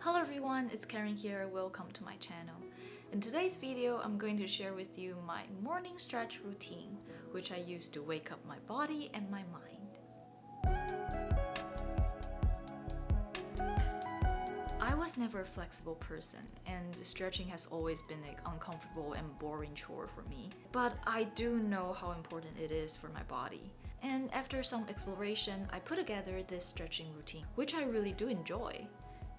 Hello everyone, it's Karen here. Welcome to my channel. In today's video, I'm going to share with you my morning stretch routine, which I use to wake up my body and my mind. I was never a flexible person, and stretching has always been an uncomfortable and boring chore for me. But I do know how important it is for my body. And after some exploration, I put together this stretching routine, which I really do enjoy.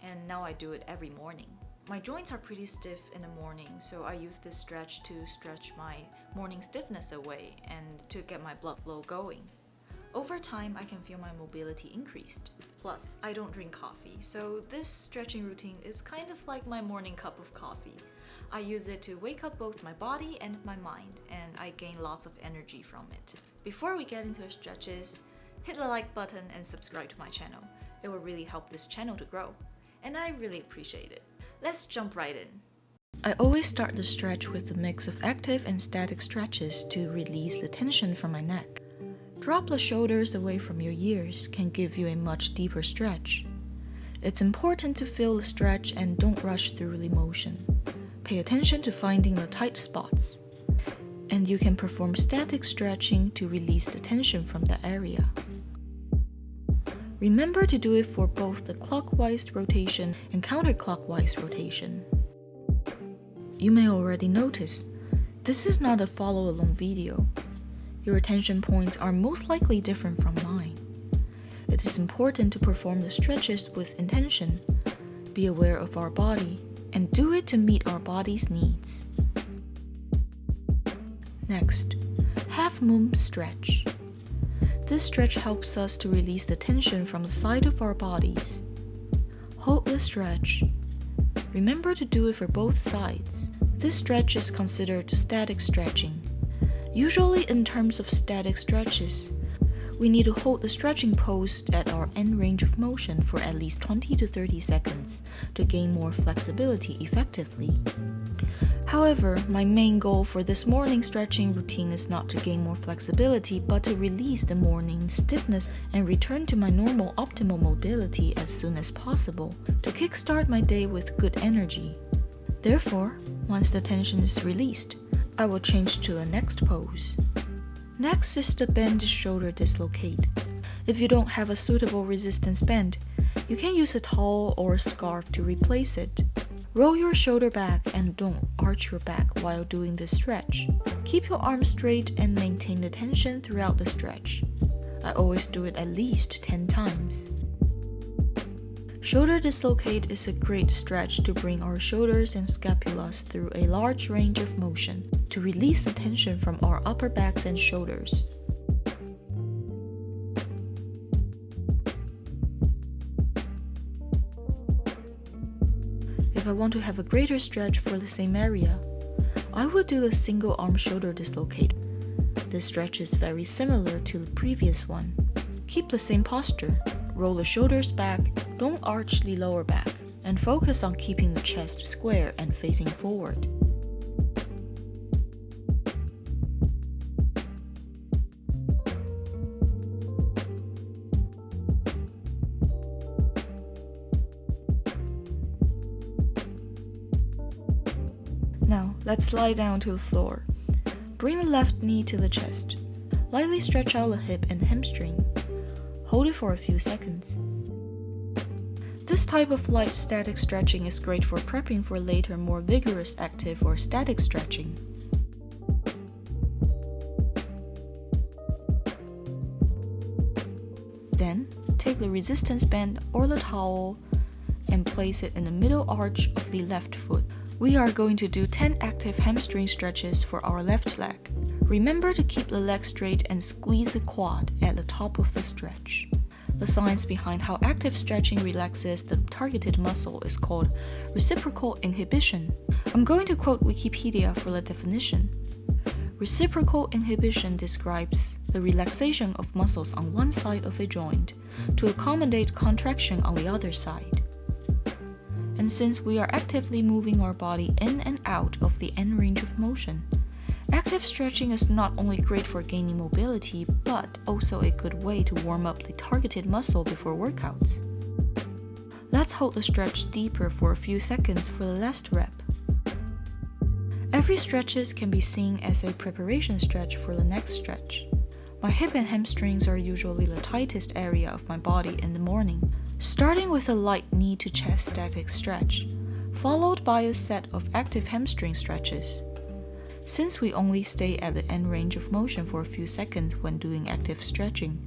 And now I do it every morning. My joints are pretty stiff in the morning, so I use this stretch to stretch my morning stiffness away and to get my blood flow going. Over time, I can feel my mobility increased. Plus, I don't drink coffee, so this stretching routine is kind of like my morning cup of coffee. I use it to wake up both my body and my mind, and I gain lots of energy from it. Before we get into stretches, hit the like button and subscribe to my channel. It will really help this channel to grow, and I really appreciate it. Let's jump right in. I always start the stretch with a mix of active and static stretches to release the tension from my neck. Drop the shoulders away from your ears can give you a much deeper stretch. It's important to feel the stretch and don't rush through the motion. Pay attention to finding the tight spots. And you can perform static stretching to release the tension from the area. Remember to do it for both the clockwise rotation and counterclockwise rotation. You may already notice, this is not a follow-along video. Your attention points are most likely different from mine. It is important to perform the stretches with intention, be aware of our body, and do it to meet our body's needs. Next, half moon stretch. This stretch helps us to release the tension from the side of our bodies. Hold the stretch. Remember to do it for both sides. This stretch is considered static stretching. Usually in terms of static stretches, we need to hold the stretching pose at our end range of motion for at least 20 to 30 seconds to gain more flexibility effectively. However, my main goal for this morning stretching routine is not to gain more flexibility but to release the morning stiffness and return to my normal optimal mobility as soon as possible to kickstart my day with good energy. Therefore, once the tension is released, I will change to the next pose. Next is the bend shoulder dislocate. If you don't have a suitable resistance band, you can use a towel or a scarf to replace it. Roll your shoulder back and don't arch your back while doing this stretch. Keep your arms straight and maintain the tension throughout the stretch. I always do it at least 10 times. Shoulder dislocate is a great stretch to bring our shoulders and scapulas through a large range of motion to release the tension from our upper backs and shoulders. If I want to have a greater stretch for the same area, I will do a single arm shoulder dislocate. This stretch is very similar to the previous one. Keep the same posture. Roll the shoulders back, don't arch the lower back, and focus on keeping the chest square and facing forward. Now, let's lie down to the floor. Bring the left knee to the chest. Lightly stretch out the hip and hamstring. Hold it for a few seconds. This type of light static stretching is great for prepping for later more vigorous active or static stretching. Then, take the resistance band or the towel and place it in the middle arch of the left foot. We are going to do 10 active hamstring stretches for our left leg. Remember to keep the leg straight and squeeze the quad at the top of the stretch. The science behind how active stretching relaxes the targeted muscle is called reciprocal inhibition. I'm going to quote Wikipedia for the definition. Reciprocal inhibition describes the relaxation of muscles on one side of a joint to accommodate contraction on the other side. And since we are actively moving our body in and out of the end range of motion, active stretching is not only great for gaining mobility, but also a good way to warm up the targeted muscle before workouts. Let's hold the stretch deeper for a few seconds for the last rep. Every stretches can be seen as a preparation stretch for the next stretch. My hip and hamstrings are usually the tightest area of my body in the morning, starting with a light knee to chest static stretch, followed by a set of active hamstring stretches. Since we only stay at the end range of motion for a few seconds when doing active stretching,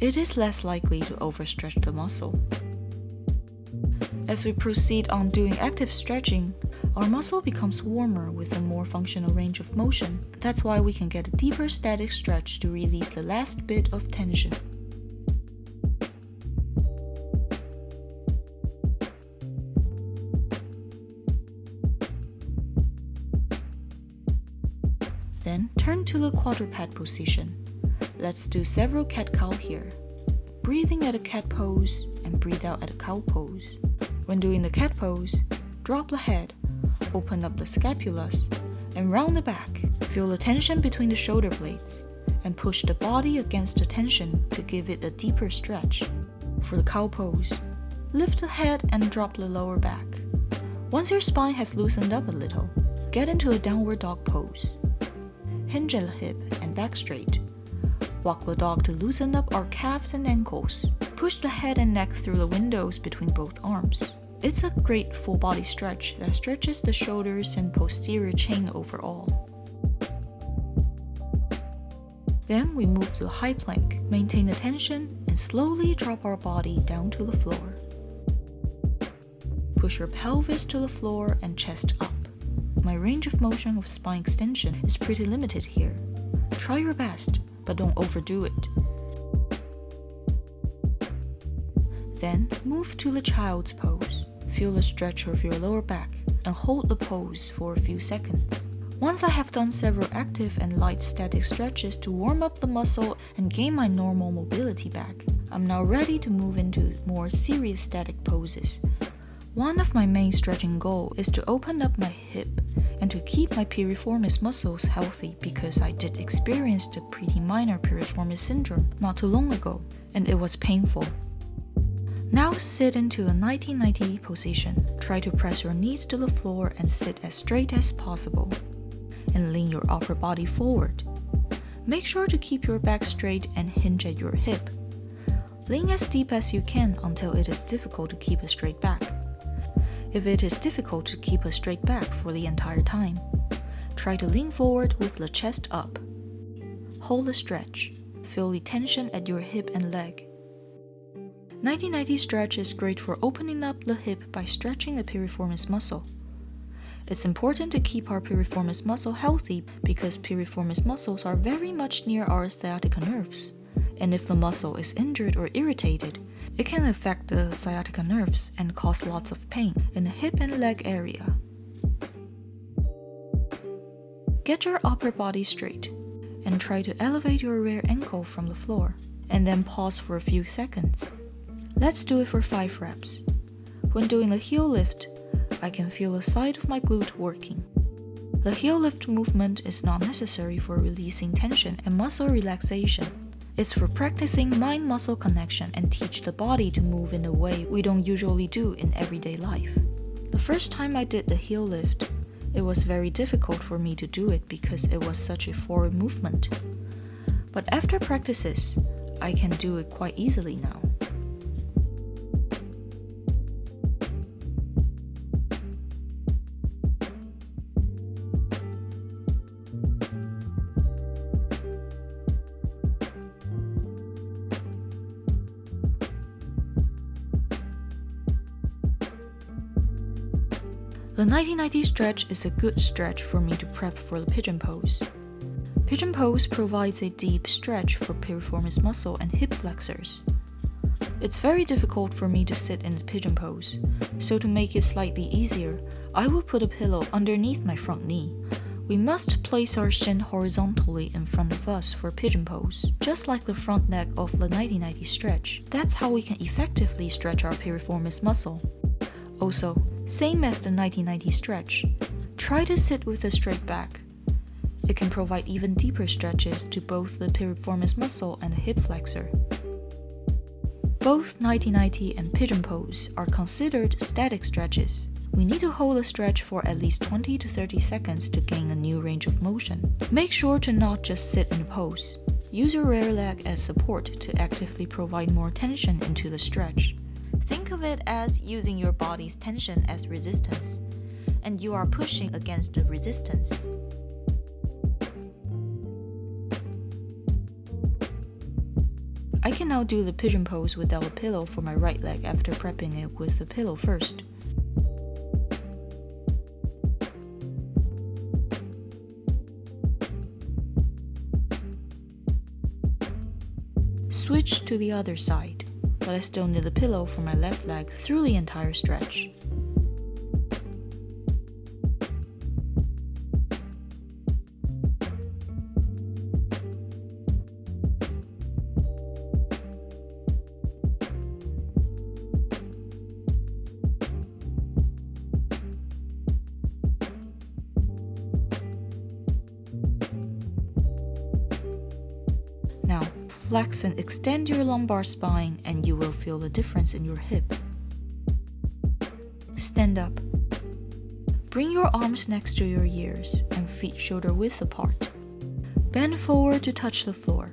it is less likely to overstretch the muscle. As we proceed on doing active stretching, our muscle becomes warmer with a more functional range of motion. That's why we can get a deeper static stretch to release the last bit of tension. Turn to the quadruped position. Let's do several cat-cow here. Breathing at a cat pose and breathe out at a cow pose. When doing the cat pose, drop the head, open up the scapulas, and round the back. Feel the tension between the shoulder blades, and push the body against the tension to give it a deeper stretch. For the cow pose, lift the head and drop the lower back. Once your spine has loosened up a little, get into a downward dog pose. Hinge the hip and back straight. Walk the dog to loosen up our calves and ankles. Push the head and neck through the windows between both arms. It's a great full body stretch that stretches the shoulders and posterior chain overall. Then we move to high plank, maintain the tension, and slowly drop our body down to the floor. Push your pelvis to the floor and chest up. My range of motion of spine extension is pretty limited here. Try your best, but don't overdo it. Then move to the child's pose. Feel the stretch of your lower back and hold the pose for a few seconds. Once I have done several active and light static stretches to warm up the muscle and gain my normal mobility back, I'm now ready to move into more serious static poses. One of my main stretching goals is to open up my hip and to keep my piriformis muscles healthy because I did experience the pretty minor piriformis syndrome not too long ago, and it was painful. Now sit into a 90-90 position. Try to press your knees to the floor and sit as straight as possible. And lean your upper body forward. Make sure to keep your back straight and hinge at your hip. Lean as deep as you can until it is difficult to keep a straight back if it is difficult to keep a straight back for the entire time. Try to lean forward with the chest up. Hold the stretch. Feel the tension at your hip and leg. 90-90 stretch is great for opening up the hip by stretching the piriformis muscle. It's important to keep our piriformis muscle healthy because piriformis muscles are very much near our sciatica nerves. And if the muscle is injured or irritated, it can affect the sciatica nerves and cause lots of pain in the hip and leg area. Get your upper body straight and try to elevate your rear ankle from the floor, and then pause for a few seconds. Let's do it for 5 reps. When doing a heel lift, I can feel the side of my glute working. The heel lift movement is not necessary for releasing tension and muscle relaxation. It's for practicing mind muscle connection and teach the body to move in a way we don't usually do in everyday life. The first time I did the heel lift, it was very difficult for me to do it because it was such a foreign movement. But after practices, I can do it quite easily now. The 90-90 stretch is a good stretch for me to prep for the pigeon pose. Pigeon pose provides a deep stretch for piriformis muscle and hip flexors. It's very difficult for me to sit in the pigeon pose, so to make it slightly easier, I will put a pillow underneath my front knee. We must place our shin horizontally in front of us for pigeon pose, just like the front neck of the 90-90 stretch. That's how we can effectively stretch our piriformis muscle. Also, same as the 90-90 stretch, try to sit with a straight back. It can provide even deeper stretches to both the piriformis muscle and the hip flexor. Both 90-90 and pigeon pose are considered static stretches. We need to hold a stretch for at least 20 to 30 seconds to gain a new range of motion. Make sure to not just sit in a pose. Use your rear leg as support to actively provide more tension into the stretch. Think of it as using your body's tension as resistance, and you are pushing against the resistance. I can now do the pigeon pose without a pillow for my right leg after prepping it with a pillow first. Switch to the other side, but I still need a pillow for my left leg through the entire stretch. Flex and extend your lumbar spine and you will feel the difference in your hip. Stand up. Bring your arms next to your ears and feet shoulder width apart. Bend forward to touch the floor.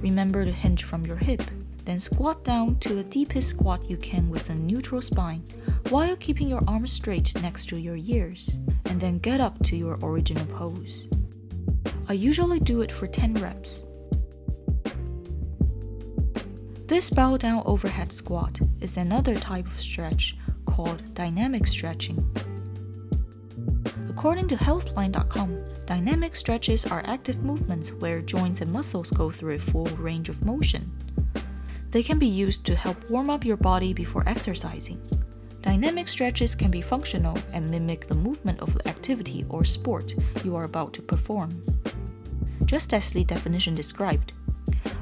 Remember to hinge from your hip. Then squat down to the deepest squat you can with a neutral spine while keeping your arms straight next to your ears. And then get up to your original pose. I usually do it for 10 reps. This bow down overhead squat is another type of stretch called dynamic stretching. According to healthline.com, dynamic stretches are active movements where joints and muscles go through a full range of motion. They can be used to help warm up your body before exercising. Dynamic stretches can be functional and mimic the movement of the activity or sport you are about to perform. Just as the definition described,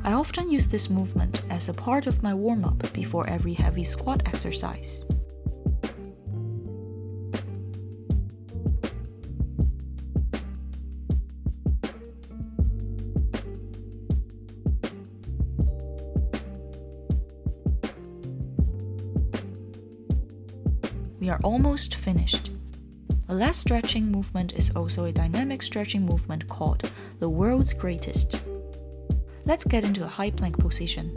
I often use this movement as a part of my warm up before every heavy squat exercise. We are almost finished. The last stretching movement is also a dynamic stretching movement called the world's greatest. Let's get into a high plank position.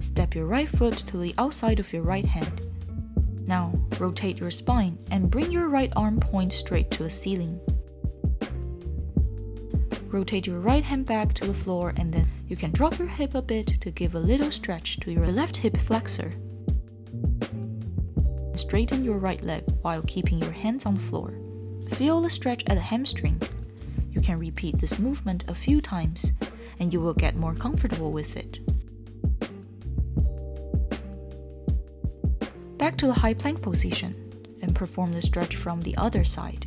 Step your right foot to the outside of your right hand. Now, rotate your spine and bring your right arm point straight to the ceiling. Rotate your right hand back to the floor and then you can drop your hip a bit to give a little stretch to your left hip flexor. Straighten your right leg while keeping your hands on the floor. Feel the stretch at the hamstring can repeat this movement a few times and you will get more comfortable with it. Back to the high plank position and perform the stretch from the other side.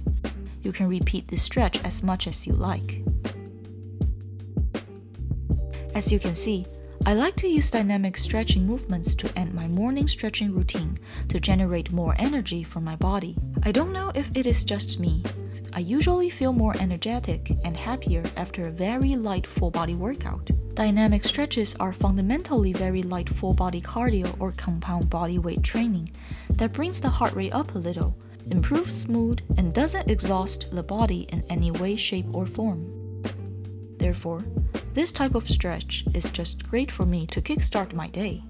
You can repeat this stretch as much as you like. As you can see, I like to use dynamic stretching movements to end my morning stretching routine to generate more energy for my body. I don't know if it is just me, I usually feel more energetic and happier after a very light full body workout. Dynamic stretches are fundamentally very light full body cardio or compound body weight training that brings the heart rate up a little, improves mood, and doesn't exhaust the body in any way, shape, or form. Therefore, this type of stretch is just great for me to kickstart my day.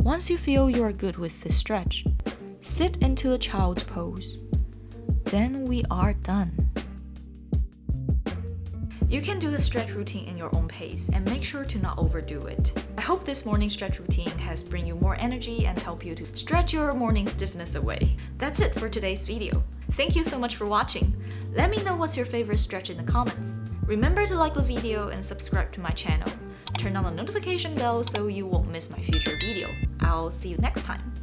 Once you feel you are good with this stretch, sit into the child's pose. Then we are done. You can do the stretch routine in your own pace and make sure to not overdo it. I hope this morning stretch routine has bring you more energy and help you to stretch your morning stiffness away. That's it for today's video. Thank you so much for watching. Let me know what's your favorite stretch in the comments. Remember to like the video and subscribe to my channel turn on the notification bell so you won't miss my future video. I'll see you next time.